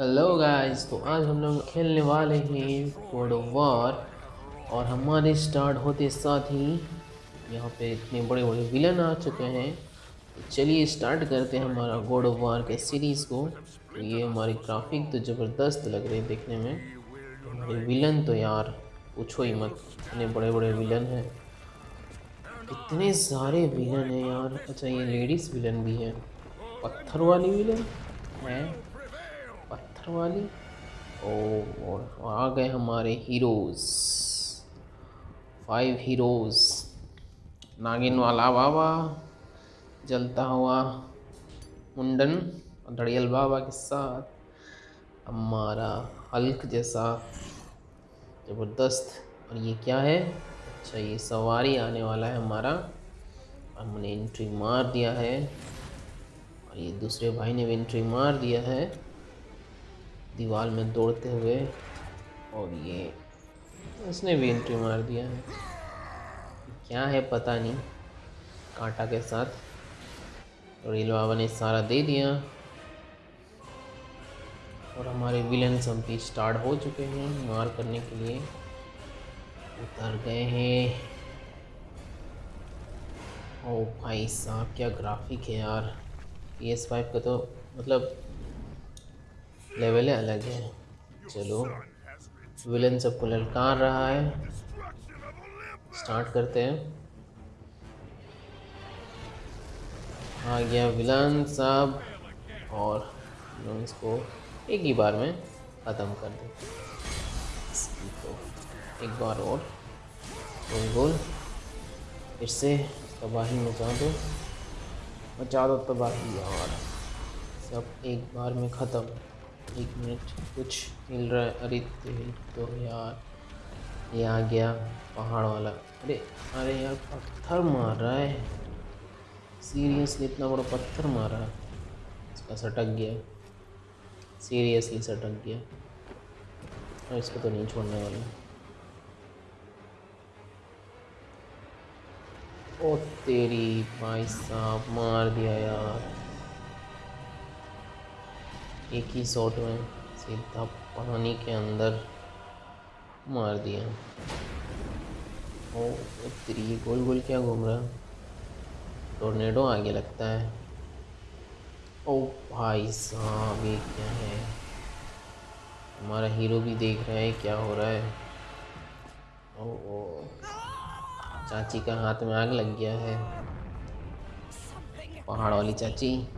Hello guys तो आज हम लोग खेलने वाले हैं ऑफ़ वार और हमारे स्टार्ट होते साथ ही यहाँ पे इतने बड़े बड़े विलन आ चुके हैं। तो चलिए स्टार्ट करते हैं हमारा गॉड ऑफ़ वार के सीरीज़ को। तो ये हमारी ग्राफिक तो ज़बरदस्त लग रही है देखने में। हमारे विलन तो यार, पूछो ही मत। इतने बड़े बड़े विलन हैं। इतने सारे विलन हैं यार। अच्छा ये लेडीज़ विलन भी है। पत्थर वाली विलन है? पत्थर वाली? ओ, और आ गए हमारे हीरोज फाइव हीरोज नागिन वाला बाबा, जलता हुआ मुंडन और धड़ियल बाबा के साथ, हमारा हल्क जैसा ज़बरदस्त। और ये क्या है? अच्छा ये सवारी आने वाला है हमारा। हमने एंट्री मार दिया है। ये दूसरे भाई ने भी एंट्री मार दिया है। दीवार में दौड़ते हुए और ये उसने भी एंट्री मार दिया है। क्या है पता नहीं। कांटा के साथ रेल बाबा ने सारा दे दिया। और हमारे विलन भी स्टार्ट हो चुके हैं। मार करने के लिए उतर गए हैं। ओ भाई साहब, क्या ग्राफिक है यार। पी एस फाइव का तो मतलब लेवल है अलग है। चलो। विलन सबको ललकार रहा है। स्टार्ट करते हैं। आ गया विलन साहब। और इसको एक ही बार में ख़त्म कर दें। इसकी तो एक बार और। गोल गोल फिर से तबाही मचा दो। मचा दो तबाही यार सब एक बार में ख़त्म। एक मिनट, कुछ मिल रहा है। अरे तेरी तो यार, ये आ गया पहाड़ वाला। अरे अरे यार, पत्थर मार रहा है। सीरियसली इतना बड़ा पत्थर मारा इसका सटक गया। सीरियसली सटक गया। और इसको तो नहीं छोड़ने वाला। ओ तेरी भाई साहब, मार दिया यार। एक ही शॉट में सीधा पानी के अंदर मार दिया। ओ, तेरी गोल गोल क्या घूम रहा टोर्नेडो आगे लगता है। ओ भाई साहब, ये क्या है? हमारा हीरो भी देख रहा है, क्या हो रहा है? ओ ओ चाची का हाथ में आग लग गया है। पहाड़ वाली चाची।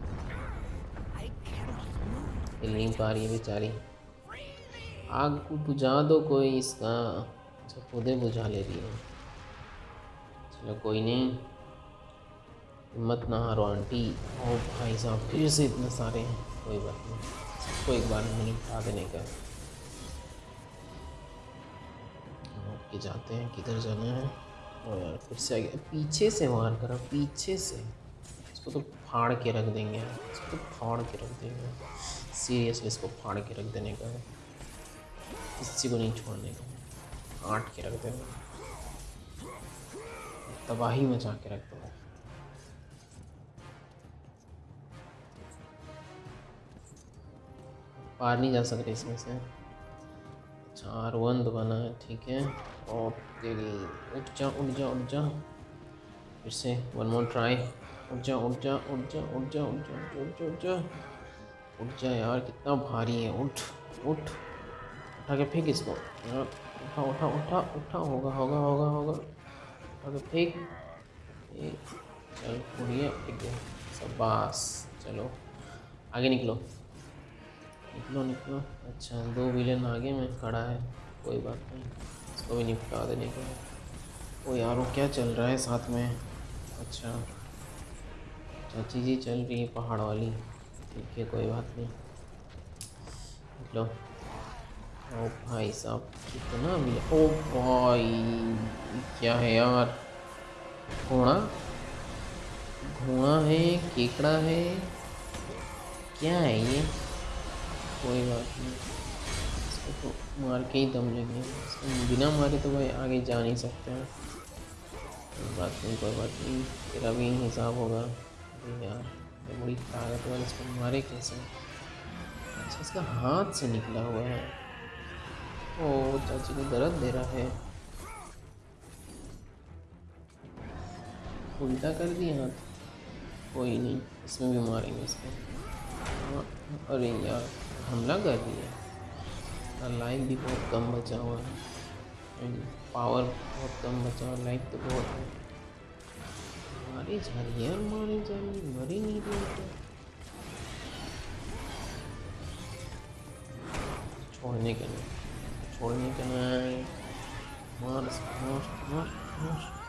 हिल नहीं पा रही है बेचारी। आग को बुझा दो कोई इसका। अच्छा खुदे बुझा ले रही है। चलो कोई नहीं। हिम्मत ना हारो, आंटी। ओ भाई साहब, फिर से इतने सारे हैं। कोई बात नहीं। सबको एक बार में निपटा देने के। जाते हैं। किधर जाना है? और फिर से आ गया पीछे से मार करा, पीछे से। इसको तो फाड़ के रख देंगे इसको तो फाड़ के रख देंगे। सीरियसली इसको फाड़ के रख देने का। किसी को नहीं छोड़ने का। आट के रख देंगे। तबाही मचा के रख देंगे। पार नहीं जा सकते इसमें से। चार वन बना है, ठीक है। और उठ जा उठ जा उठ जा। फिर से वन मोर ट्राई उठ जा उठ जा उठ जा उठ जा उठ जा उठ जा उठ जा उठ जा। यार, कितना भारी है, उठ उठ। उठा के फेंक इसको। यार, उठा उठा उठा उठा, होगा होगा होगा होगा। उठा के फेंक। चल उड़िए फेंक दे सब बस चलो। आगे निकलो। निकलो निकलो। अच्छा दो विलेन आगे में खड़ा है। कोई बात नहीं। इसको भी निपटा देने का ओ यार, वो क्या चल रहा है साथ में? अच्छा। चाची जी चल रही है पहाड़ वाली। ठीक है, कोई बात नहीं। निकलो ओ भाई साहब, कितना मिले। ओ भाई, क्या है यार? घोड़ा? घोड़ा है, केकड़ा है? क्या है ये? कोई बात नहीं। इसको तो मार के ही दम लेंगे इसको बिना मारे तो भाई आगे जा नहीं सकते हैं। कोई बात नहीं कोई बात नहीं। तेरा भी हिसाब होगा। यार तो बड़ी ताकतवर इसको मारे कैसे? अच्छा इसका हाथ से निकला हुआ है। ओ चाची को दर्द दे रहा है। उल्टा कर दिया हाथ। कोई नहीं इसमें भी मारेंगे इसको। हाँ, अरे यार। हमला कर दिया और लाइफ भी बहुत कम बचा हुआ है। पावर बहुत कम बचा हुआ लाइफ तो बहुत है। मारी जा रही है मारी जा रही मरी नहीं रही तो। छोड़ने के लिए, छोड़ने के लिए। मार मार मार मार।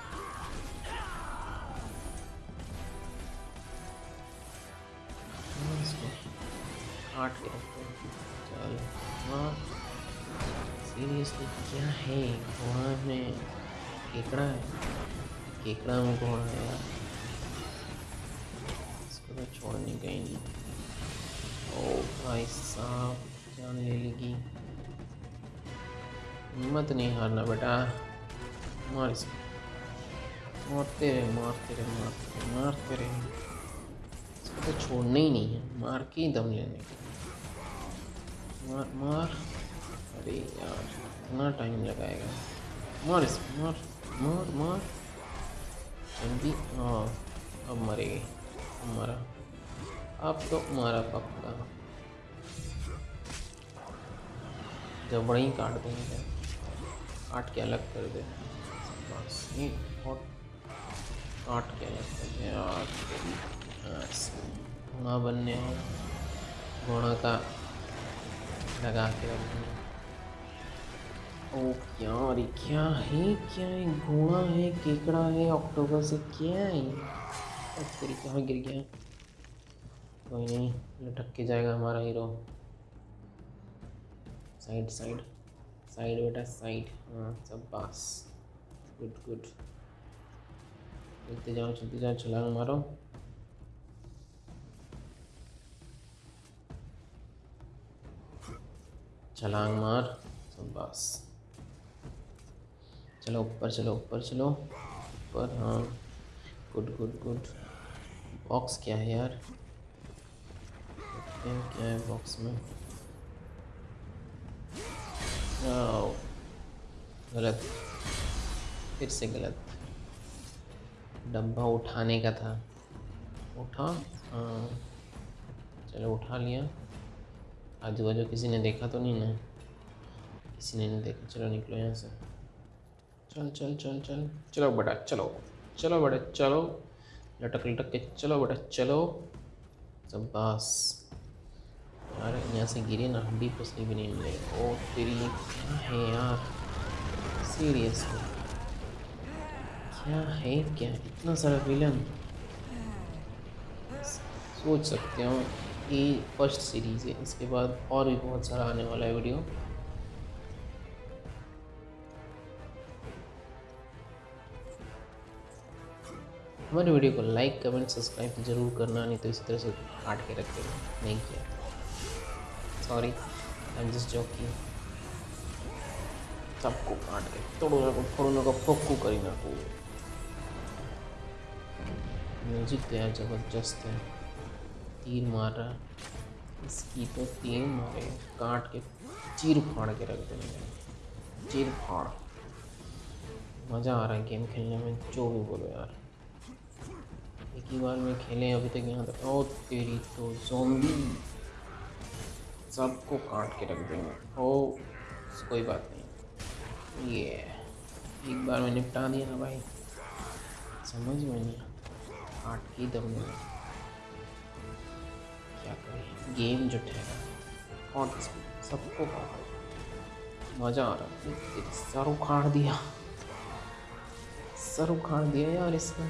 काट सीरियसली क्या है? घोड़ा केकड़ा है? केकड़ा में घोड़ा है यार? इसको तो छोड़ने ही नहीं। ओ भाई साहब, जान ले लेगी। हिम्मत नहीं हारना बेटा। मार इसको। मारते रहे मारते रहे मारते रहे मारते रहे। इसको तो छोड़ना ही नहीं है। मार के ही दम लेने का मार मार। अरे यार, इतना टाइम लगाएगा। मार इस, मार मार मार। जल्दी हाँ अब मरेगी। मरा। अब तो मारा पक्का। जबड़ा ही काट देंगे। काट के अलग कर दे। काट के अलग कर दे। यार घोड़ा बनने घोड़ा का लगा के ओ क्या अरे क्या है क्या है? घोड़ा है, केकड़ा है, अक्टूबर से क्या है? तेरी कहाँ गिर गया? कोई नहीं, लटक के जाएगा हमारा हीरो साइड साइड साइड बेटा साइड हाँ सब पास गुड गुड चलते जाओ चलते जाओ, छलांग मारो। छलांग मार सब बस। चलो, ऊपर चलो ऊपर चलो। ऊपर हाँ। गुड गुड गुड बॉक्स क्या है यार? क्या है बॉक्स में। गलत। फिर से गलत। डब्बा उठाने का था। उठा? हाँ। चलो, उठा लिया। आजू बाजू किसी ने देखा तो नहीं ना किसी ने नहीं देखा चलो निकलो यहाँ से चल चल चल चल चलो बेटा चलो चलो बेटा चलो लटक लटक के चलो बेटा चलो सब बस यार यहाँ से गिरे ना हड्डी फसली भी नहीं मिले ओ तेरी क्या है यार सीरियसली क्या है क्या इतना सारा विलन सोच सकते हो ये फ़र्स्ट सीरीज़ है। इसके बाद और भी बहुत सारा आने वाला है वीडियो। हमारे वीडियो को लाइक, कमेंट, सब्सक्राइब ज़रूर करना, नहीं तो इसी तरह से काट के रख देना। नहीं किया sorry I am just joking सबको काट के। तोड़ो फोड़ो को फोक्कू करी ना को म्यूज़िक तो यार ज़बरदस्त है। तीर मार रहा इसकी तो तीन मारे। काट के चीर फाड़ के रख देंगे। चीर फाड़। मज़ा आ रहा है गेम खेलने में। जो भी बोलो यार। एक ही बार में खेले अभी तक यहाँ तक। ओ तेरी तो जोम्बी सबको काट के रख देंगे। ओ कोई बात नहीं। ये एक बार में निपटा दिया ना भाई। समझ में नहीं काट के दम नहीं गेम जो ठहरा और सबको मज़ा आ रहा है। सर उखाड़ दिया। सर उखाड़ दिया यार इसका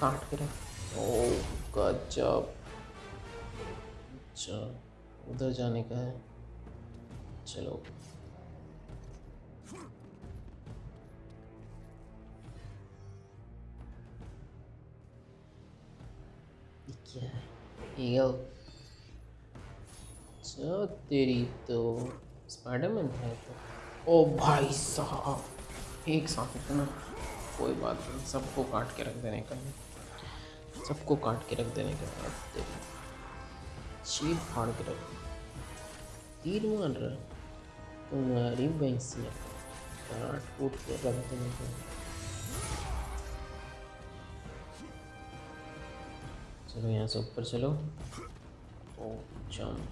काट के रख। ओ गजब। अच्छा उधर जाने का है। चलो। क्या है? ईगल अच्छा तेरी तो स्पाइडरमैन है तो। ओ भाई साहब, एक साथ इतना, कोई बात नहीं, सबको काट के रख देने का सबको काट के रख देने के तेरी चीर फाड़ के रख। तीर मार रहा तुम्हारी भैंसिया काट कूट के रख देने के चलो यहाँ से ऊपर चलो। ओ जम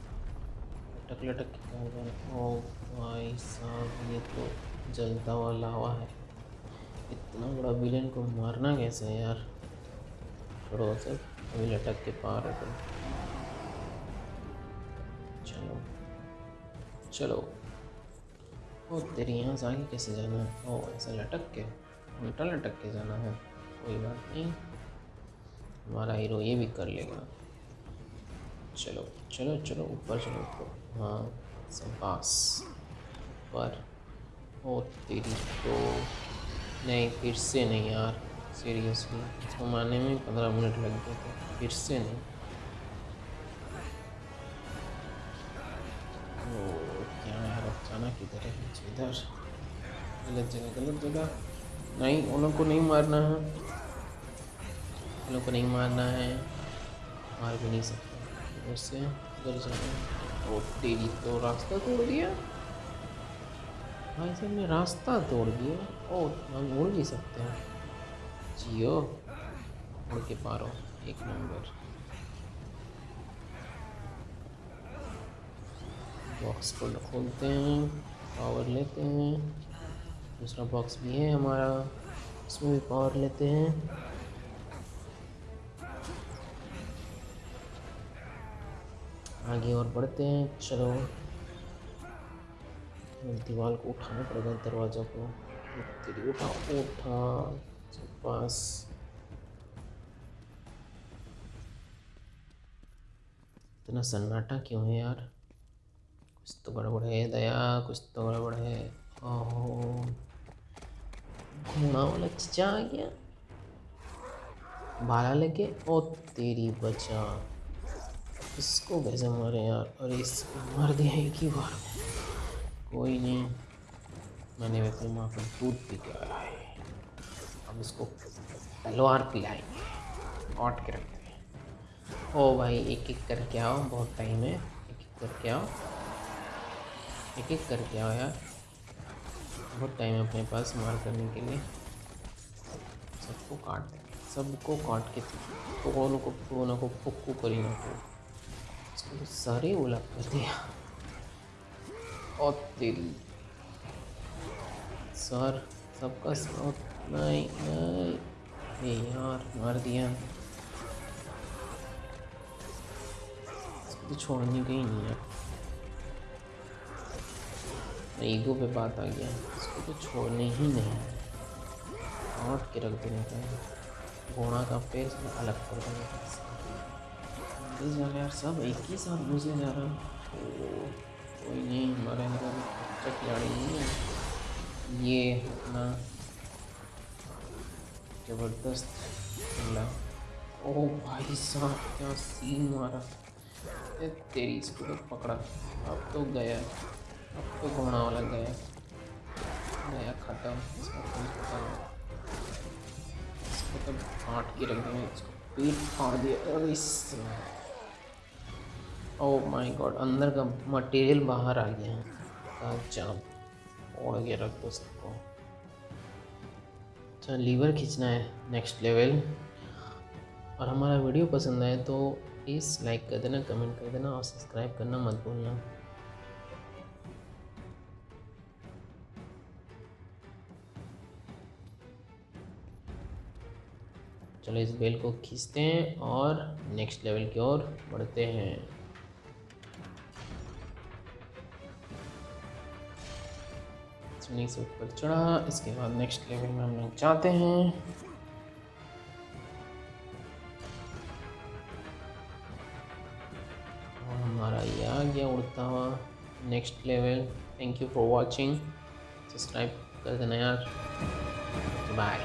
लटक लटक ओ भाई साहब ये तो जलता हुआ लावा है इतना बड़ा विलेन को मारना कैसे है यार? छोड़ो सब अभी लटक के पार है तुम चलो चलो ओ तेरी यहाँ से आगे कैसे जाना है? ओ ऐसा लटक के, उल्टा लटक के जाना है। कोई बात नहीं, हमारा हीरो ये भी कर लेगा। चलो चलो चलो, ऊपर चलो, ऊपर। हाँ पास पर, ओ तेरी तो नहीं, फिर से नहीं यार सीरियसली इसको मारने में पंद्रह मिनट लग गए थे, फिर से नहीं। ओ, क्या यार अचानक इधर है इधर? गलत जगह गलत जगह। नहीं, उन लोग को नहीं मारना है। उन लोग को नहीं मारना है। मार भी नहीं सकते। से इधर जाना ओ तेरी तो रास्ता तोड़ दिया। भाई साहब ने रास्ता तोड़ दिया। ओ, हम उड़ भी सकते हैं। जियो, उड़ के पारो एक नंबर। बॉक्स को खोलते हैं, पावर लेते हैं। दूसरा बॉक्स भी है हमारा। उसमें भी पावर लेते हैं। आगे और बढ़ते हैं। चलो। दीवार को उठाना पड़ेगा दरवाज़ा को। तेरी उठा उठा। पास इतना सन्नाटा क्यों है यार? कुछ तो गड़बड़ है दया, कुछ तो गड़बड़ है। ओहो। घोड़ा वाला चचा आ गया। बाला लेके ओ तेरी बचा। इसको कैसे मारे यार? और इसको मार दिया एक ही बार कोई नहीं। मैंने वैसे माँ को दूध पी के आया है। अब इसको तलवार पिलाएँगे। काट के रखेंगे ओ भाई एक एक करके आओ। बहुत टाइम है। एक एक करके आओ। एक एक करके आओ यार। बहुत टाइम है अपने पास मार करने के लिए। सबको काट देंगे सबको काट के दोनों को दोनों को करी ना तो सारे उलट कर दिया। और तेरी सर, सबका साथ नहीं नहीं ये यार, मार दिया। तो छोड़ने का ही नहीं है। ईगो पे बात आ गया। इसको तो छोड़ने ही नहीं काट के रख देने का घोड़ा का फेस अलग कर देने का जा रहा यार सब एक ही साथ घुसे जा रहा कोई नहीं हमारे अंदर खिलाड़ी नहीं है ये अपना ज़बरदस्त हमला ओ भाई साहब क्या सीन मारा तेरी इसको तो पकड़ा अब तो गया अब तो घोड़ा वाला गया गया खत्म इसका इसको तो फाट के रख दिया इसको पेट फाड़ दिया अरे ओ माय गॉड अंदर का मटेरियल बाहर आ गया जाम ओढ़ के रख दो सबको। अच्छा लीवर खींचना है नेक्स्ट लेवल और हमारा वीडियो पसंद आए तो प्लीज़ लाइक कर देना कमेंट कर देना और सब्सक्राइब करना मत भूलना। चलो इस बेल को खींचते हैं और नेक्स्ट लेवल की ओर बढ़ते हैं। सीढ़ी से ऊपर चढ़ा इसके बाद नेक्स्ट लेवल में हम लोग जाते हैं। और हमारा ये आ गया उड़ता हुआ next level thank you for watching subscribe कर देना यार। बाय